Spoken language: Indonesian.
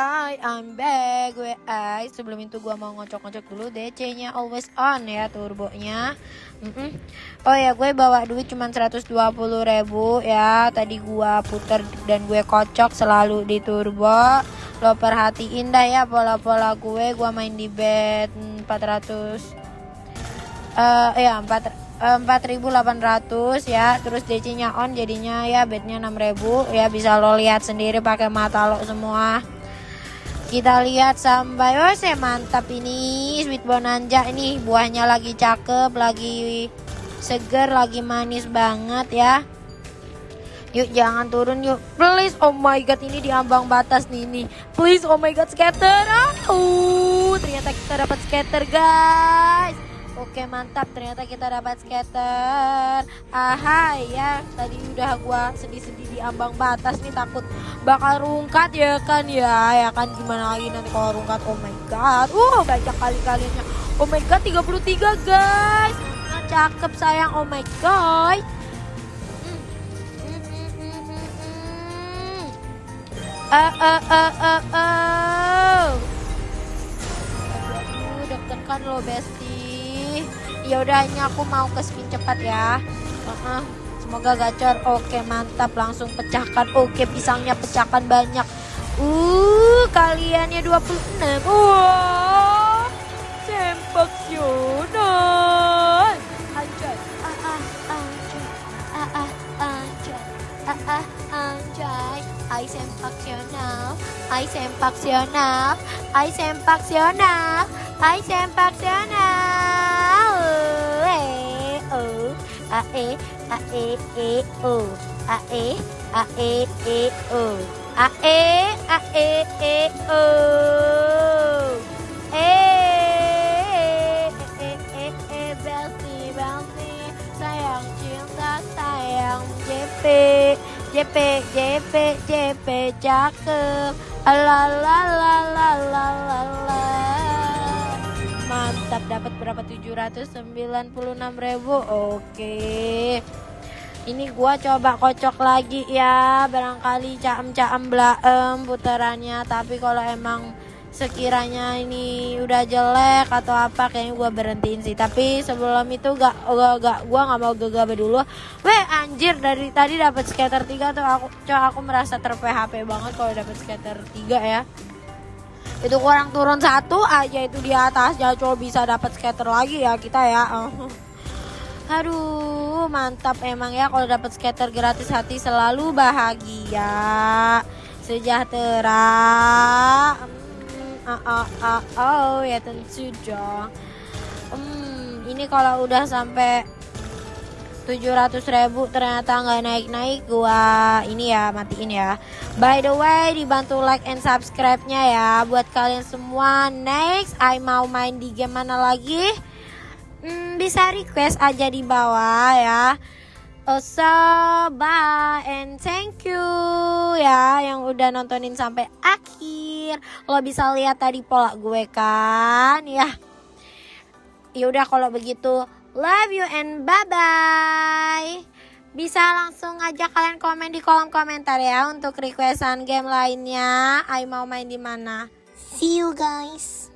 Hai, I'm back. Gue Ai. Sebelum itu gue mau ngocok-ngocok dulu DC-nya always on ya turbonya. Mm-mm. Oh ya, gue bawa duit cuma 120 ribu ya. Tadi gue puter dan gue kocok selalu di turbo. Lo perhatiin dah ya pola-pola gue. Gue main di bed 400 eh ya 4 4800 ya terus DC nya on jadinya ya bednya 6000 ya bisa lo lihat sendiri pakai mata lo semua kita lihat sampai oh saya mantap ini sweet bonanza ini. Buahnya lagi cakep lagi seger lagi manis banget ya. Yuk jangan turun yuk. Please oh my god ini di ambang batas nih ini Please oh my god skater uh, Ternyata kita dapat skater guys Oke mantap. Ternyata kita dapat skater. Ahai ya. Tadi udah gua sedih-sedih di ambang batas nih takut bakal rungkat ya kan? Ya Ya kan? Gimana lagi nanti kalau rungkat? Oh my god. Uh banyak kali kalinya. Oh my god 33 guys. Nah cakep sayang. Oh my god. Eh eh eh eh eh. Aduh deg-degan lo bestie ya udah ini aku mau ke spin cepat ya. Uh-uh. semoga gacor. Oke mantap. Langsung pecahkan. Oke pisangnya pecahkan banyak. Uh kaliannya 26 wah sempak Yonan. Anjay. Ah ah anjay ah ah anjay ah ah anjay. I sempaksional I sempaksional I sempaksional I sempaksional a e a e e o a e a e e o a e a e e o eh eh eh eh Belsi Belsi sayang cinta sayang JP JP JP JP cakep. La la la la dapat berapa? 796.000 oke. Ini gua coba kocok lagi ya. Barangkali caem-caem blaem putarannya. Tapi kalau emang sekiranya ini udah jelek atau apa kayaknya gua berhentiin sih. Tapi sebelum itu gak gak, gak gua nggak mau gegabah dulu. Weh anjir dari tadi dapat skater 3 tuh aku coba aku merasa ter PHP banget kalau dapat skater 3 ya itu kurang turun satu aja itu di atas ya coba bisa dapat skater lagi ya kita ya. Aduh mantap emang ya kalau dapat skater gratis hati selalu bahagia. Sejahtera. Ah, ah, ah, oh ya tentu dong. Hmm, ini kalau udah sampai 700 ribu ternyata nggak naik-naik gua ini ya matiin ya. By the way dibantu like and subscribe nya ya buat kalian semua. Next I mau main di game mana lagi? Hmm, bisa request aja di bawah ya. Oh, so bye and thank you ya yang udah nontonin sampai akhir. Lo bisa lihat tadi pola gue kan ya. Yaudah kalau begitu Love you and bye-bye. Bisa langsung aja kalian komen di kolom komentar ya untuk requestan game lainnya. I mau main di mana. See you guys.